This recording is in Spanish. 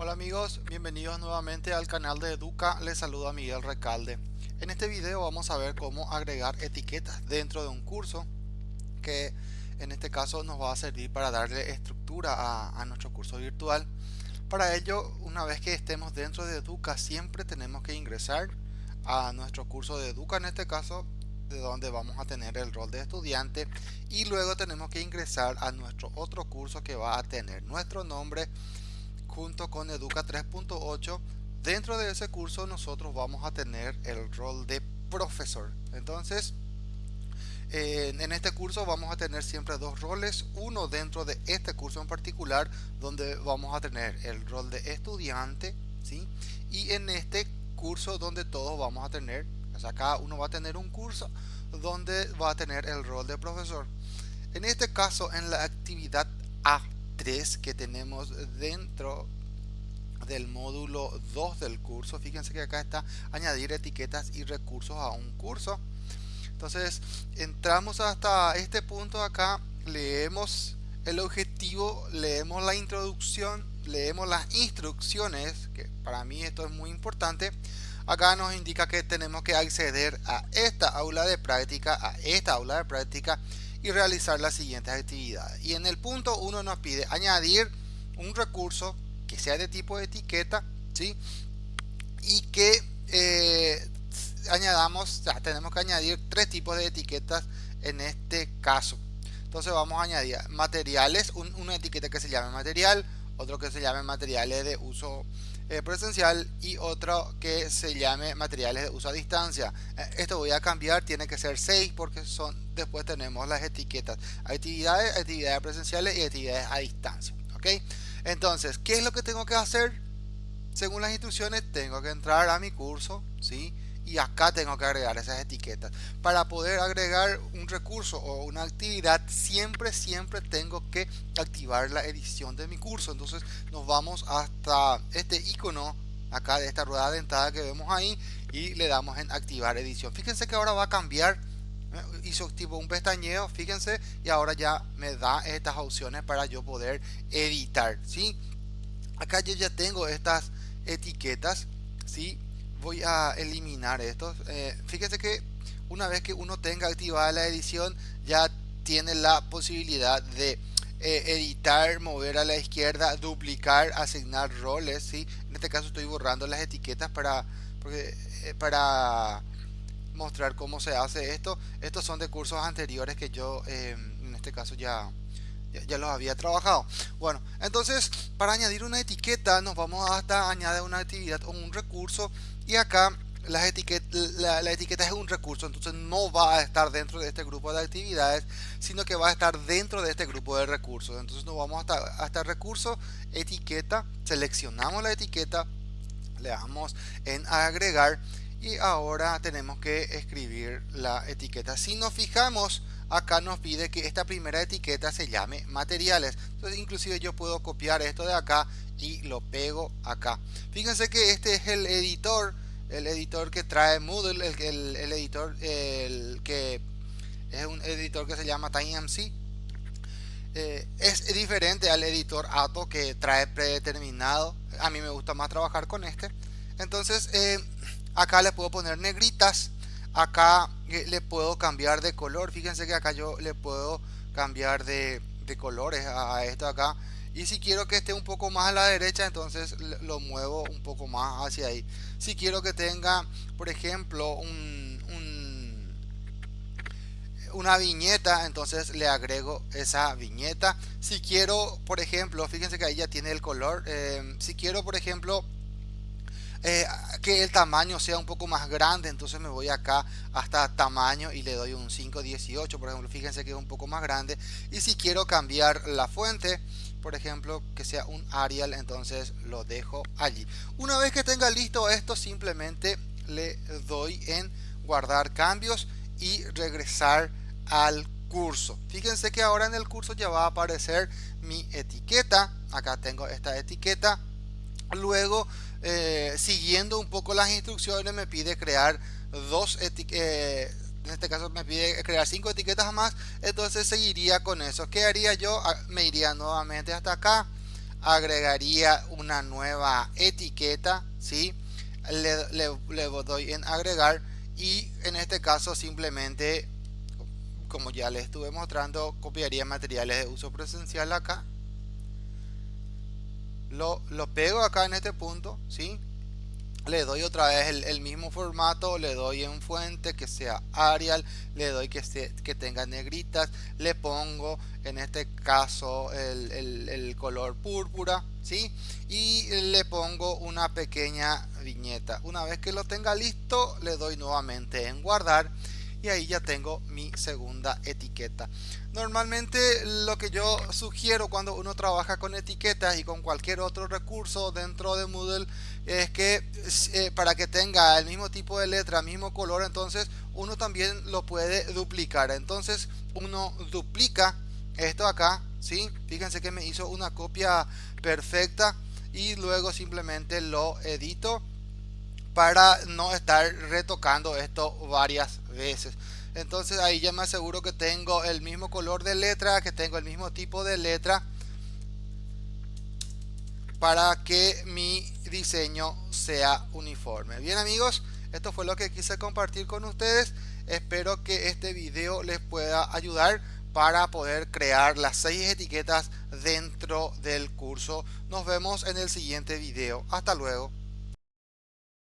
Hola amigos, bienvenidos nuevamente al canal de Educa, les saluda Miguel Recalde. En este video vamos a ver cómo agregar etiquetas dentro de un curso que en este caso nos va a servir para darle estructura a, a nuestro curso virtual. Para ello, una vez que estemos dentro de Educa, siempre tenemos que ingresar a nuestro curso de Educa, en este caso de donde vamos a tener el rol de estudiante y luego tenemos que ingresar a nuestro otro curso que va a tener nuestro nombre junto con Educa 3.8 dentro de ese curso nosotros vamos a tener el rol de profesor entonces en este curso vamos a tener siempre dos roles uno dentro de este curso en particular donde vamos a tener el rol de estudiante ¿sí? y en este curso donde todos vamos a tener o sea, cada uno va a tener un curso donde va a tener el rol de profesor en este caso en la actividad A que tenemos dentro del módulo 2 del curso. Fíjense que acá está añadir etiquetas y recursos a un curso. Entonces entramos hasta este punto acá, leemos el objetivo, leemos la introducción, leemos las instrucciones, que para mí esto es muy importante. Acá nos indica que tenemos que acceder a esta aula de práctica, a esta aula de práctica y realizar las siguientes actividades. Y en el punto 1 nos pide añadir un recurso que sea de tipo de etiqueta, ¿sí? Y que eh, añadamos, ya tenemos que añadir tres tipos de etiquetas en este caso. Entonces vamos a añadir materiales, una etiqueta que se llame material, otro que se llame materiales de uso eh, presencial y otro que se llame materiales de uso a distancia. Eh, esto voy a cambiar, tiene que ser 6 porque son después tenemos las etiquetas actividades, actividades presenciales y actividades a distancia. ¿ok? Entonces, ¿qué es lo que tengo que hacer? Según las instrucciones, tengo que entrar a mi curso, ¿sí? y acá tengo que agregar esas etiquetas para poder agregar un recurso o una actividad siempre siempre tengo que activar la edición de mi curso entonces nos vamos hasta este icono acá de esta rueda dentada que vemos ahí y le damos en activar edición fíjense que ahora va a cambiar. Hizo tipo un pestañeo fíjense y ahora ya me da estas opciones para yo poder editar ¿sí? acá yo ya tengo estas etiquetas ¿sí? voy a eliminar estos eh, fíjense que una vez que uno tenga activada la edición ya tiene la posibilidad de eh, editar mover a la izquierda duplicar asignar roles ¿sí? en este caso estoy borrando las etiquetas para porque, eh, para mostrar cómo se hace esto estos son de cursos anteriores que yo en este caso ya ya, los había trabajado. Bueno entonces para añadir una etiqueta nos vamos hasta añadir una actividad o un recurso y acá las la, etiqueta es un recurso entonces no va a estar dentro de este grupo de actividades sino que va a estar dentro de este grupo de recursos. Entonces nos vamos hasta, hasta recurso etiqueta seleccionamos la etiqueta le damos en agregar y ahora tenemos que escribir la etiqueta. Si nos fijamos acá nos pide que esta primera etiqueta se llame materiales. Entonces inclusive yo puedo copiar esto de acá y lo pego acá. Fíjense que este es el editor el editor que trae Moodle el, el, editor el que es un editor que se llama TinyMC eh, es diferente al editor Ato que trae predeterminado. A mí me gusta más trabajar con este. Entonces eh, acá le puedo poner negritas acá eh, le puedo cambiar de color. Fíjense que acá yo le puedo cambiar de, de colores a esto acá. Y si quiero que esté un poco más a la derecha entonces lo muevo un poco más hacia ahí. Si quiero que tenga por ejemplo un, una viñeta entonces le agrego esa viñeta. Si quiero por ejemplo fíjense que ahí ya tiene el color eh, si quiero por ejemplo eh, que el tamaño sea un poco más grande entonces me voy acá hasta tamaño y le doy un 518 por ejemplo fíjense que es un poco más grande. Y si quiero cambiar la fuente por ejemplo que sea un Arial entonces lo dejo allí. Una vez que tenga listo esto simplemente le doy en guardar cambios y regresar al curso. Fíjense que ahora en el curso ya va a aparecer mi etiqueta. Acá tengo esta etiqueta luego eh, siguiendo un poco las instrucciones me pide crear dos eh, en este caso me pide crear cinco etiquetas más entonces seguiría con eso ¿qué haría yo? Ah, me iría nuevamente hasta acá agregaría una nueva etiqueta ¿sí? le doy en agregar y en este caso simplemente como ya les estuve mostrando copiaría materiales de uso presencial acá lo, lo pego acá en este punto ¿sí? le doy otra vez el, mismo formato le doy en fuente que sea Arial le doy que, que tenga negritas le pongo en este caso el, el, color púrpura ¿sí? y le pongo una pequeña viñeta una vez que lo tenga listo le doy nuevamente en guardar y ahí ya tengo mi segunda etiqueta. Normalmente lo que yo sugiero cuando uno trabaja con etiquetas y con cualquier otro recurso dentro de Moodle es que eh, para que tenga el mismo tipo de letra mismo color entonces uno también lo puede duplicar. Entonces uno duplica esto acá ¿sí? fíjense que me hizo una copia perfecta y luego simplemente lo edito para no estar retocando esto varias veces. Entonces ahí ya me aseguro que tengo el mismo color de letra que tengo el mismo tipo de letra para que mi diseño sea uniforme. Bien amigos esto fue lo que quise compartir con ustedes. Espero que este video les pueda ayudar para poder crear las seis etiquetas dentro del curso. Nos vemos en el siguiente video. Hasta luego